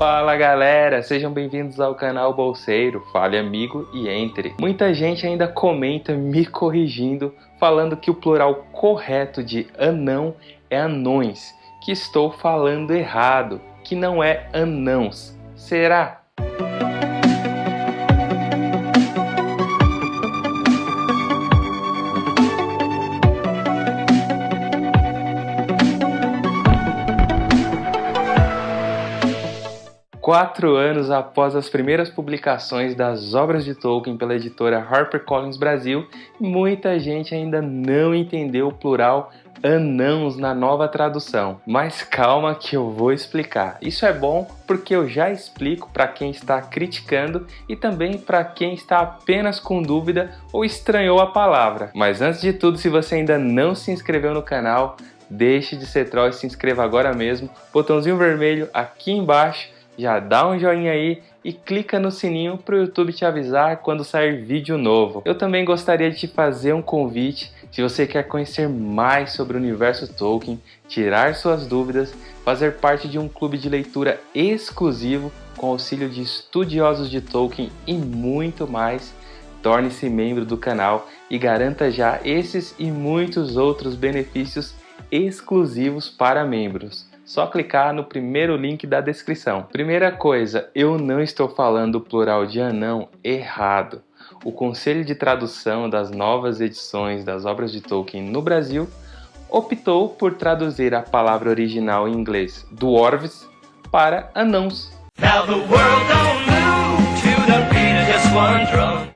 Fala galera, sejam bem-vindos ao canal Bolseiro, fale amigo e entre. Muita gente ainda comenta me corrigindo, falando que o plural correto de anão é anões, que estou falando errado, que não é anãos. Será? Quatro anos após as primeiras publicações das obras de Tolkien pela editora HarperCollins Brasil, muita gente ainda não entendeu o plural anãos na nova tradução. Mas calma que eu vou explicar. Isso é bom porque eu já explico para quem está criticando e também para quem está apenas com dúvida ou estranhou a palavra. Mas antes de tudo, se você ainda não se inscreveu no canal, deixe de ser troll e se inscreva agora mesmo. Botãozinho vermelho aqui embaixo já dá um joinha aí e clica no sininho para o YouTube te avisar quando sair vídeo novo. Eu também gostaria de te fazer um convite se você quer conhecer mais sobre o universo Tolkien, tirar suas dúvidas, fazer parte de um clube de leitura exclusivo com auxílio de estudiosos de Tolkien e muito mais, torne-se membro do canal e garanta já esses e muitos outros benefícios exclusivos para membros só clicar no primeiro link da descrição. Primeira coisa, eu não estou falando o plural de anão errado. O Conselho de Tradução das novas edições das obras de Tolkien no Brasil optou por traduzir a palavra original em inglês dwarves para anãos.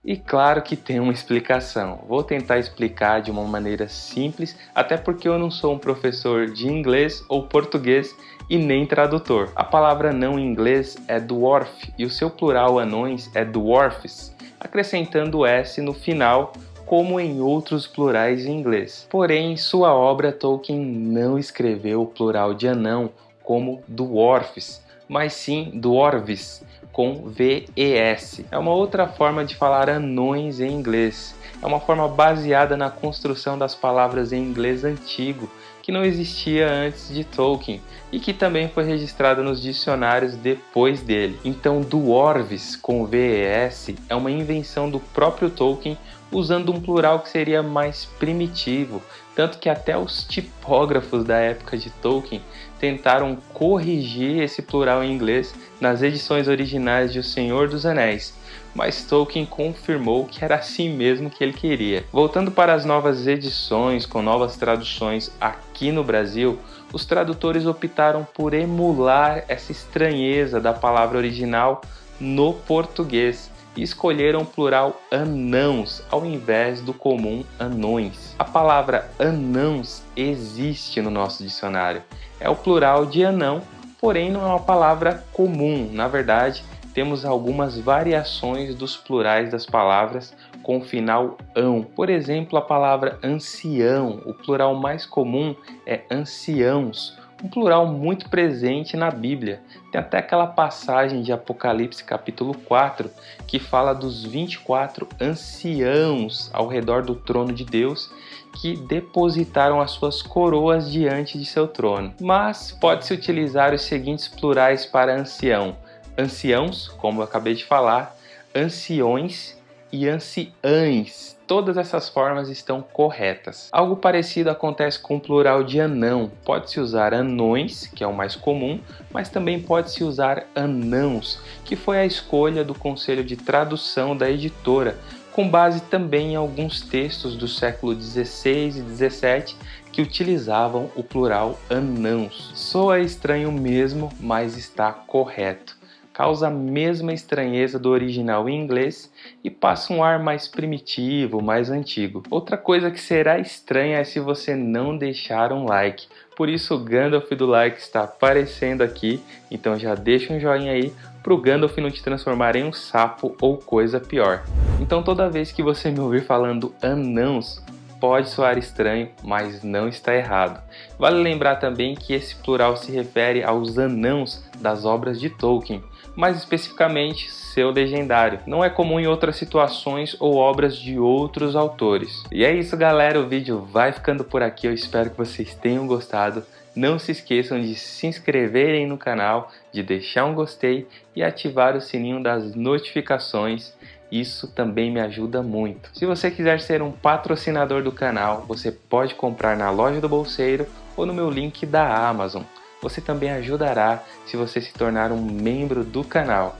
E claro que tem uma explicação. Vou tentar explicar de uma maneira simples, até porque eu não sou um professor de inglês ou português e nem tradutor. A palavra não em inglês é dwarf e o seu plural anões é dwarfs, acrescentando s no final como em outros plurais em inglês. Porém, em sua obra Tolkien não escreveu o plural de anão como dwarfs, mas sim dwarves, com VES. É uma outra forma de falar anões em inglês. É uma forma baseada na construção das palavras em inglês antigo, que não existia antes de Tolkien e que também foi registrada nos dicionários depois dele. Então, dwarves com VES é uma invenção do próprio Tolkien usando um plural que seria mais primitivo, tanto que até os tipógrafos da época de Tolkien tentaram corrigir esse plural em inglês nas edições originais de O Senhor dos Anéis, mas Tolkien confirmou que era assim mesmo que ele queria. Voltando para as novas edições com novas traduções aqui no Brasil, os tradutores optaram por emular essa estranheza da palavra original no português e escolheram o plural anãos ao invés do comum anões. A palavra anãos existe no nosso dicionário. É o plural de anão, porém não é uma palavra comum. Na verdade, temos algumas variações dos plurais das palavras com final ão. Por exemplo, a palavra ancião, o plural mais comum é anciãos, um plural muito presente na Bíblia. Tem até aquela passagem de Apocalipse capítulo 4 que fala dos 24 anciãos ao redor do trono de Deus que depositaram as suas coroas diante de seu trono. Mas pode-se utilizar os seguintes plurais para ancião: anciãos, como eu acabei de falar, anciões e anciães Todas essas formas estão corretas. Algo parecido acontece com o plural de anão. Pode-se usar anões, que é o mais comum, mas também pode-se usar anãos, que foi a escolha do conselho de tradução da editora, com base também em alguns textos do século 16 e 17 que utilizavam o plural anãos. Soa estranho mesmo, mas está correto causa a mesma estranheza do original em inglês e passa um ar mais primitivo, mais antigo. Outra coisa que será estranha é se você não deixar um like. Por isso o Gandalf do like está aparecendo aqui, então já deixa um joinha aí para o Gandalf não te transformar em um sapo ou coisa pior. Então toda vez que você me ouvir falando anãos, pode soar estranho, mas não está errado. Vale lembrar também que esse plural se refere aos anãos das obras de Tolkien, mais especificamente seu legendário. Não é comum em outras situações ou obras de outros autores. E é isso galera, o vídeo vai ficando por aqui, eu espero que vocês tenham gostado. Não se esqueçam de se inscreverem no canal, de deixar um gostei e ativar o sininho das notificações. Isso também me ajuda muito. Se você quiser ser um patrocinador do canal, você pode comprar na loja do Bolseiro ou no meu link da Amazon. Você também ajudará se você se tornar um membro do canal.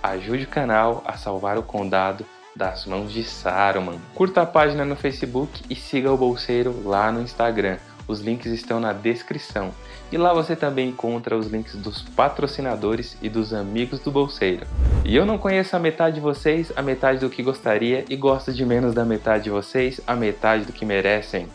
Ajude o canal a salvar o condado das mãos de Saruman. Curta a página no Facebook e siga o Bolseiro lá no Instagram. Os links estão na descrição. E lá você também encontra os links dos patrocinadores e dos amigos do Bolseiro. E eu não conheço a metade de vocês, a metade do que gostaria, e gosto de menos da metade de vocês, a metade do que merecem.